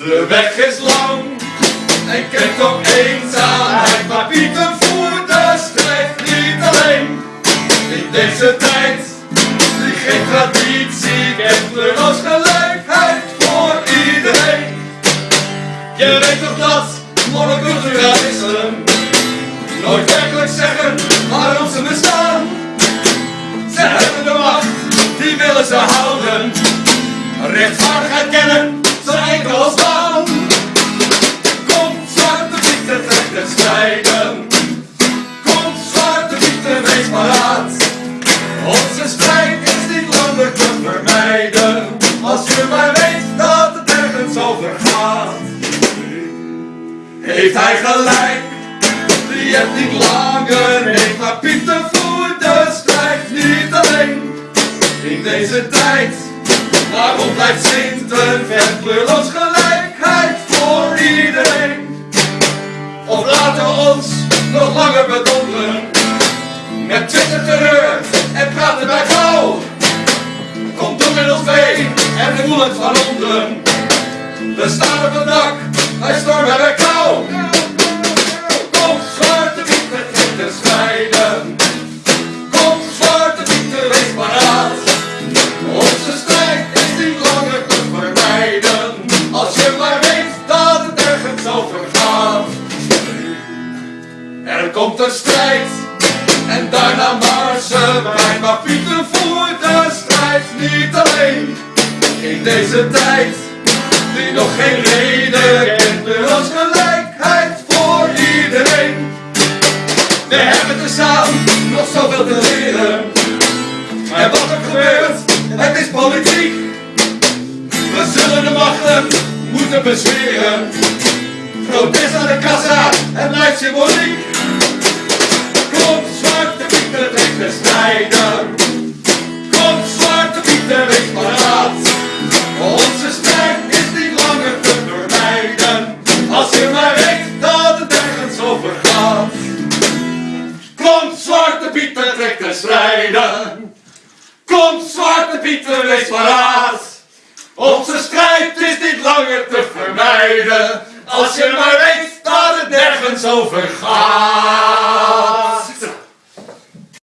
De weg is lang en kent ook eenzaamheid, maar voert de strijd niet alleen. In deze tijd, die geen traditie kent, kleurloos gelijkheid voor iedereen. Je weet toch dat monoculturalisten nooit werkelijk zeggen waarom ze bestaan. Ze hebben de macht, die willen ze houden. Rechtvaardigheid kennen, Onze strijd is niet langer te vermijden. Als je maar weet dat het ergens over gaat. Heeft hij gelijk? Die het niet langer heeft, maar Pieter voert de strijd niet alleen. In deze tijd, waarom blijft Sinten vet kleurloos gelijkheid voor iedereen? Of laten we ons nog langer bedonderen met Twitter terreur praten bij gauw. Kom door met ons en we voelen het van onderen. We staan op het dak, wij stormen bij kou. Kom zwarte pieten, de strijden. Kom zwarte pieten, wees paraat. Onze strijd is niet langer te vermijden. Als je maar weet dat het ergens over gaat. Er komt een strijd en daarna marsen wij. Maar Pieter voert de strijd niet alleen. In deze tijd die nog geen reden kent, er als gelijkheid voor iedereen. We hebben tezamen nog zoveel te leren. En wat er gebeurt, het is politiek. We zullen de machten moeten bezweren. Protest aan de kassa en blijft symboliek. Pieten, trek de strijden. Kom, zwarte pieten, wees paraat. Onze strijd is niet langer te vermijden. Als je maar weet dat het nergens over gaat.